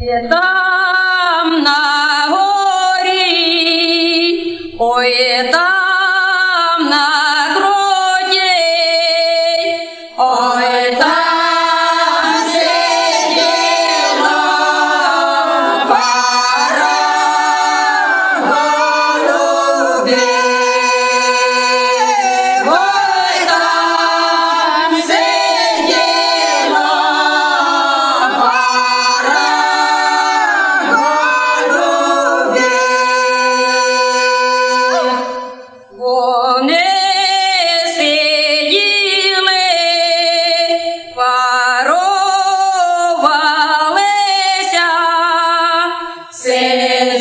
Є там на горі, ой, є там на горі.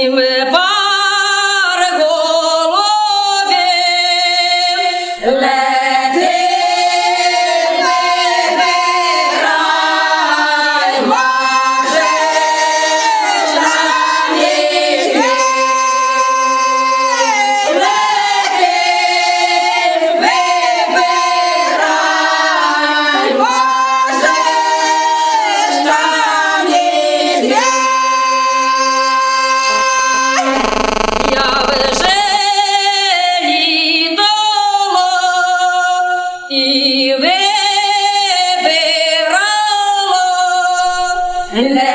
Amen. Amen.